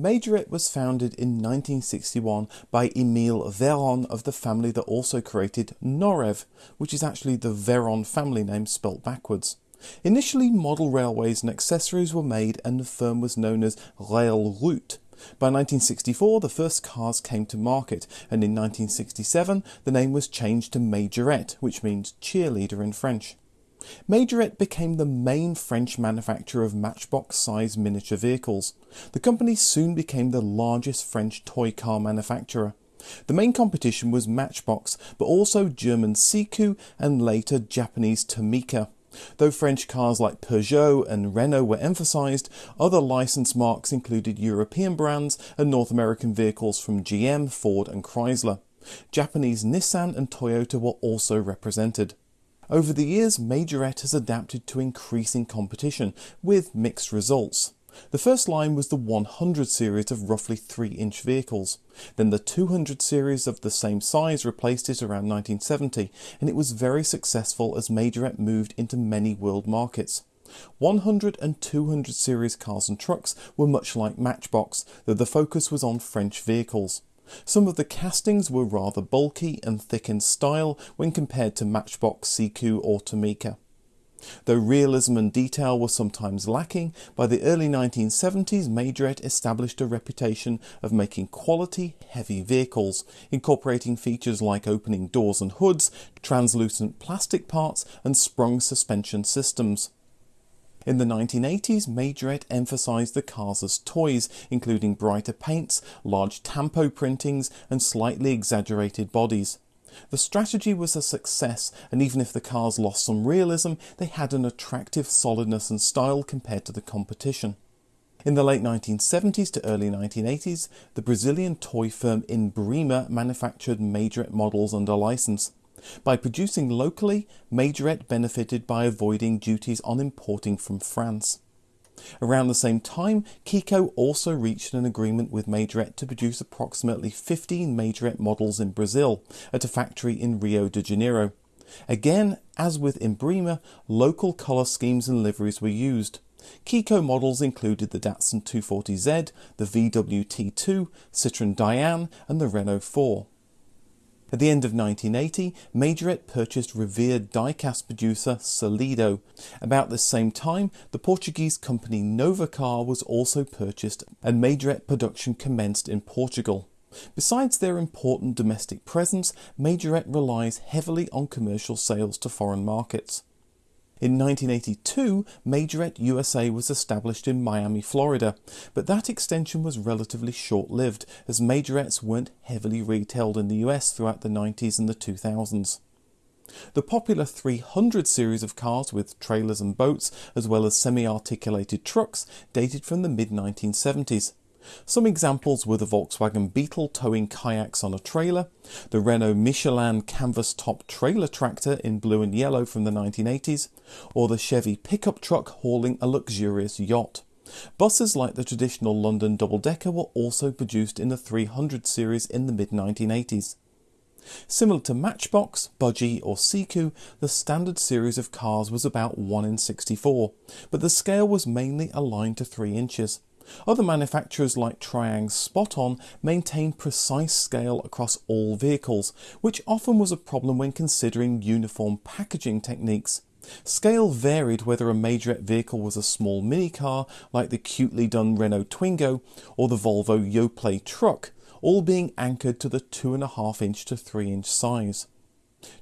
Majorette was founded in 1961 by Emile Veron of the family that also created Norev, which is actually the Veron family name spelt backwards. Initially, model railways and accessories were made and the firm was known as Rail Route. By 1964, the first cars came to market, and in 1967, the name was changed to Majorette, which means cheerleader in French. Majorette became the main French manufacturer of matchbox-sized miniature vehicles. The company soon became the largest French toy car manufacturer. The main competition was Matchbox, but also German Siku and later Japanese Tomica. Though French cars like Peugeot and Renault were emphasised, other licence marks included European brands and North American vehicles from GM, Ford and Chrysler. Japanese Nissan and Toyota were also represented. Over the years, Majorette has adapted to increasing competition, with mixed results. The first line was the 100 series of roughly 3 inch vehicles. Then the 200 series of the same size replaced it around 1970, and it was very successful as Majorette moved into many world markets. 100 and 200 series cars and trucks were much like Matchbox, though the focus was on French vehicles. Some of the castings were rather bulky and thick in style when compared to Matchbox, Siku or Tomica. Though realism and detail were sometimes lacking, by the early 1970s Majorette established a reputation of making quality, heavy vehicles, incorporating features like opening doors and hoods, translucent plastic parts and sprung suspension systems. In the 1980s, Majorette emphasised the cars as toys, including brighter paints, large tampo printings and slightly exaggerated bodies. The strategy was a success, and even if the cars lost some realism, they had an attractive solidness and style compared to the competition. In the late 1970s to early 1980s, the Brazilian toy firm Imbrima manufactured Majorette models under license. By producing locally, Majorette benefited by avoiding duties on importing from France. Around the same time, Kiko also reached an agreement with Majorette to produce approximately 15 Majorette models in Brazil at a factory in Rio de Janeiro. Again, as with Imbrima, local colour schemes and liveries were used. Kiko models included the Datsun 240Z, the VW T2, Citroën Dyane and the Renault 4. At the end of 1980, Majorette purchased revered die-cast producer Solido. About the same time, the Portuguese company Novacar was also purchased and Majorette production commenced in Portugal. Besides their important domestic presence, Majorette relies heavily on commercial sales to foreign markets. In 1982, Majorette USA was established in Miami, Florida, but that extension was relatively short-lived as Majorettes weren't heavily retailed in the US throughout the 90s and the 2000s. The popular 300 series of cars with trailers and boats, as well as semi-articulated trucks, dated from the mid-1970s. Some examples were the Volkswagen Beetle towing kayaks on a trailer, the Renault Michelin canvas top trailer tractor in blue and yellow from the 1980s, or the Chevy pickup truck hauling a luxurious yacht. Buses like the traditional London double-decker were also produced in the 300 series in the mid-1980s. Similar to Matchbox, Budgie or Siku, the standard series of cars was about 1 in 64, but the scale was mainly aligned to 3 inches. Other manufacturers like Triang's Spot-On maintained precise scale across all vehicles, which often was a problem when considering uniform packaging techniques. Scale varied whether a majorette vehicle was a small minicar like the cutely done Renault Twingo or the Volvo Yoplait truck, all being anchored to the 2.5 inch to 3 inch size.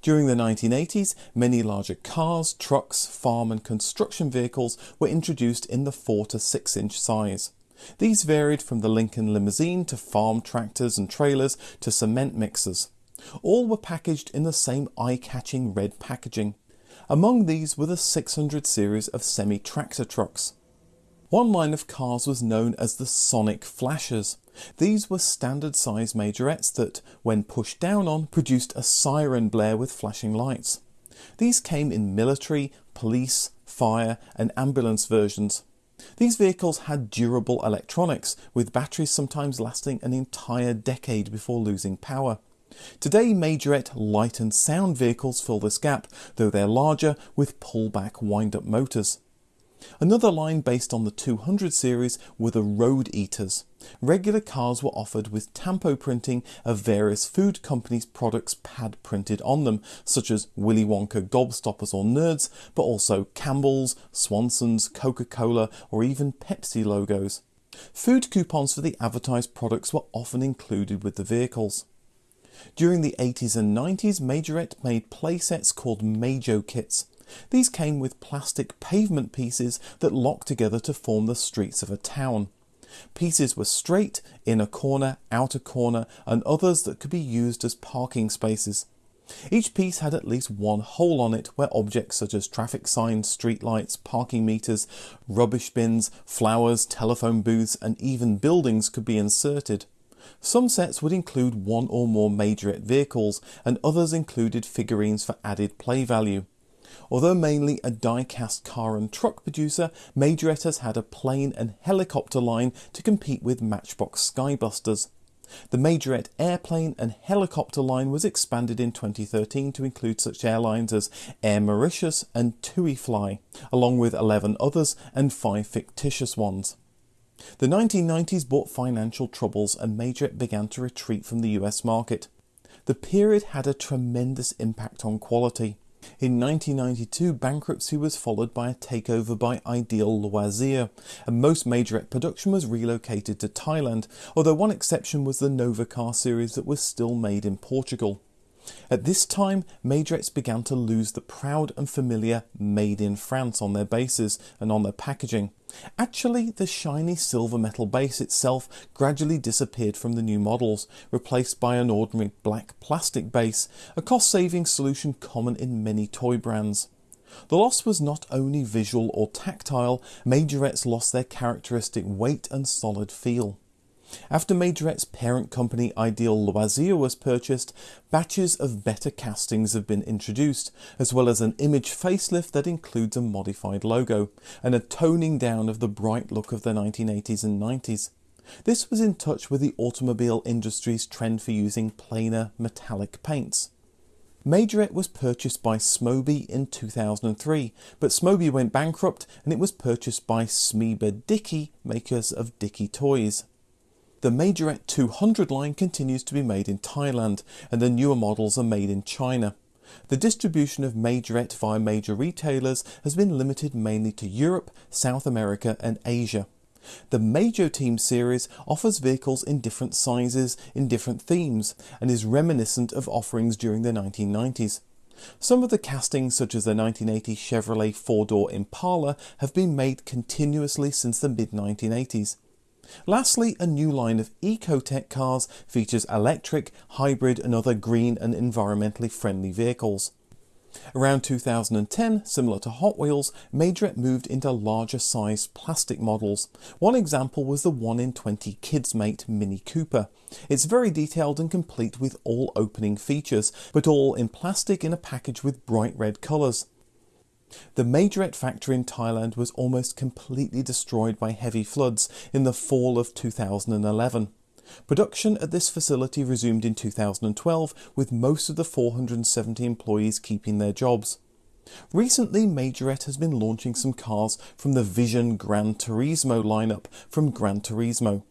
During the 1980s, many larger cars, trucks, farm and construction vehicles were introduced in the 4 to 6 inch size. These varied from the Lincoln limousine to farm tractors and trailers to cement mixers. All were packaged in the same eye-catching red packaging. Among these were the 600 series of semi-tractor trucks. One line of cars was known as the Sonic Flashers. These were standard size majorettes that, when pushed down on, produced a siren blare with flashing lights. These came in military, police, fire and ambulance versions. These vehicles had durable electronics, with batteries sometimes lasting an entire decade before losing power. Today Majorette light and sound vehicles fill this gap, though they're larger with pullback wind-up motors. Another line based on the 200 series were the Road Eaters. Regular cars were offered with tampo printing of various food companies' products pad printed on them, such as Willy Wonka Gobstoppers or Nerds, but also Campbell's, Swanson's, Coca-Cola or even Pepsi logos. Food coupons for the advertised products were often included with the vehicles. During the 80s and 90s, Majorette made playsets called Majo kits. These came with plastic pavement pieces that locked together to form the streets of a town. Pieces were straight, inner corner, outer corner, and others that could be used as parking spaces. Each piece had at least one hole on it where objects such as traffic signs, street lights, parking meters, rubbish bins, flowers, telephone booths, and even buildings could be inserted. Some sets would include one or more majorette vehicles, and others included figurines for added play value. Although mainly a die-cast car and truck producer, Majorette has had a plane and helicopter line to compete with Matchbox Skybusters. The Majorette airplane and helicopter line was expanded in 2013 to include such airlines as Air Mauritius and TUI Fly, along with 11 others and 5 fictitious ones. The 1990s brought financial troubles and Majorette began to retreat from the US market. The period had a tremendous impact on quality. In 1992, bankruptcy was followed by a takeover by Ideal Loisir, and most major production was relocated to Thailand, although one exception was the Novacar series that was still made in Portugal. At this time, Majorettes began to lose the proud and familiar Made in France on their bases and on their packaging. Actually, the shiny silver metal base itself gradually disappeared from the new models, replaced by an ordinary black plastic base, a cost-saving solution common in many toy brands. The loss was not only visual or tactile, majorettes lost their characteristic weight and solid feel. After Majorette's parent company Ideal Loisir was purchased, batches of better castings have been introduced, as well as an image facelift that includes a modified logo, and a toning down of the bright look of the 1980s and 90s. This was in touch with the automobile industry's trend for using plainer metallic paints. Majorette was purchased by Smoby in 2003, but Smoby went bankrupt and it was purchased by Simba Dickie, makers of Dickie Toys. The Majorette 200 line continues to be made in Thailand and the newer models are made in China. The distribution of Majorette via major retailers has been limited mainly to Europe, South America and Asia. The Majo Team series offers vehicles in different sizes, in different themes, and is reminiscent of offerings during the 1990s. Some of the castings, such as the 1980 Chevrolet four-door Impala, have been made continuously since the mid-1980s. Lastly, a new line of Ecotec cars features electric, hybrid and other green and environmentally friendly vehicles. Around 2010, similar to Hot Wheels, Majorette moved into larger sized plastic models. One example was the 1 in 20 Kids Mate Mini Cooper. It's very detailed and complete with all opening features, but all in plastic in a package with bright red colours. The Majorette factory in Thailand was almost completely destroyed by heavy floods in the fall of 2011. Production at this facility resumed in 2012 with most of the 470 employees keeping their jobs. Recently, Majorette has been launching some cars from the Vision Gran Turismo lineup from Gran Turismo.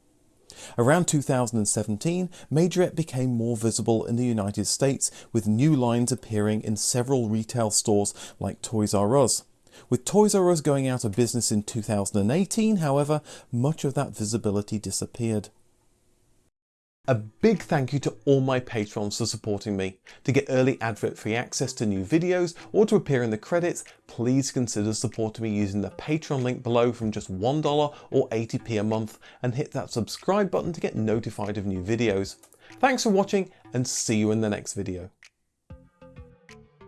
Around 2017, Majorette became more visible in the United States with new lines appearing in several retail stores like Toys R Us. With Toys R Us going out of business in 2018, however, much of that visibility disappeared. A big thank you to all my patrons for supporting me. To get early advert free access to new videos or to appear in the credits, please consider supporting me using the Patreon link below from just $1 or 80p a month and hit that subscribe button to get notified of new videos. Thanks for watching and see you in the next video.